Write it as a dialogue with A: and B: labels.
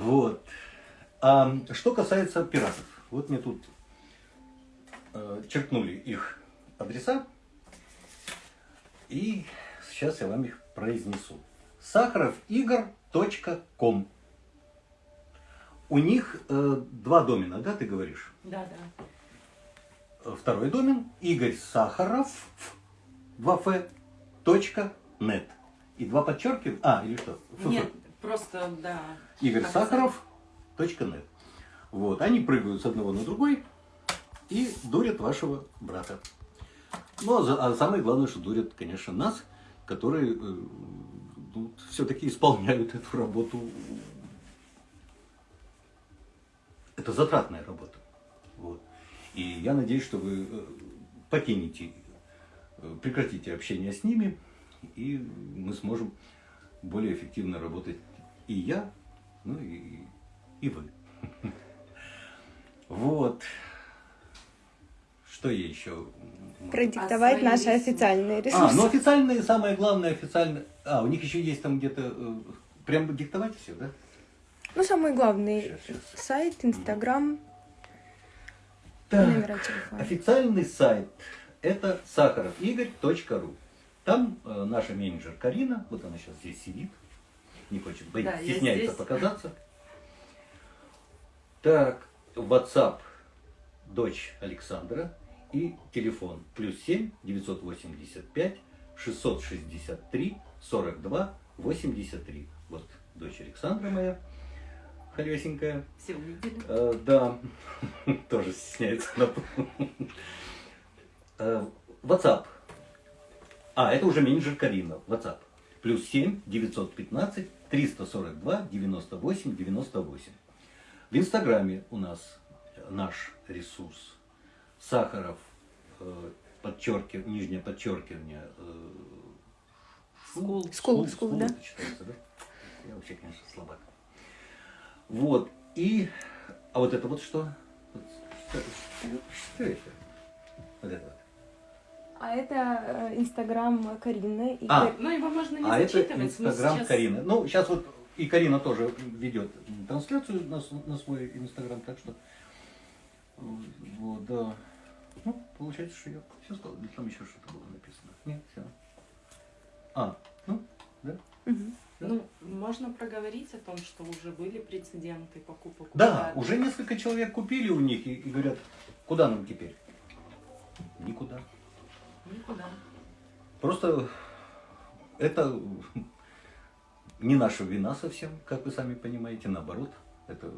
A: Вот. А что касается пиратов. Вот мне тут э, черкнули их адреса. И сейчас я вам их произнесу. сахаровигр.ком У них э, два домена, да, ты говоришь?
B: Да, да.
A: Второй домен Игорь Сахаров 2 точка нет. И два подчеркивания. А, или что? Фу-фу.
B: Нет, просто, да.
A: Игорь. Сахаров точка нет. Вот, они прыгают с одного на другой и дурят вашего брата. Ну, а, а самое главное, что дурят, конечно, нас, которые все-таки исполняют эту работу. Это затратная работа. Вот. И я надеюсь, что вы э, покинете, э, прекратите общение с ними, и мы сможем более эффективно работать и я, ну и, и вы. Вот. Что я еще?
C: Продиктовать
B: свои
C: наши официальные
A: А,
C: ресурсы.
A: ну официальные, самое главное, официальные. А, у них еще есть там где-то. э, Прям диктовать все, да?
C: Ну, самый главный
A: Щас, щас.
C: сайт, Инстаграм,
A: Так,
C: номера телефона.
A: Официальный сайт это сахаровигорь.ру. Там э, наша менеджер Карина, вот она сейчас здесь сидит, не хочет, боится,
B: Да,
A: стесняется показаться. Так, WhatsApp дочь Александра и телефон плюс 7 985 663 42 83. Вот дочь Александра моя, холесенькая.
B: Все увидели.
A: Э, да, тоже стесняется. она. Э, WhatsApp. А, это уже менеджер Карина. WhatsApp. Плюс 7 915 342 98 98. В Инстаграме у нас наш ресурс. Сахаров, э, подчеркив, нижнее подчеркивание. э,
B: School.
C: School, school, да.
A: это читается, да? Я вообще, конечно, слабак. Вот. И... А вот это вот что? Вот Что, что это? Вот это вот.
C: А это э, Инстаграм Карины. И
A: А,
B: Ну, его можно не
A: А это
B: зачитывать.
A: Инстаграм
B: сейчас-
A: Карины. Ну, сейчас вот и Карина тоже ведет трансляцию на, на свой Инстаграм, так что... Вот, да. Ну, получается, что я все сказал. Или там еще что-то было написано. Нет, все. А, ну, да?
C: Мгм.
B: Ну, можно проговорить о том, что уже были прецеденты покупок.
A: Да, уже несколько человек купили у них и, и говорят, куда нам теперь? Просто это не наша вина совсем, как вы сами понимаете, наоборот. Это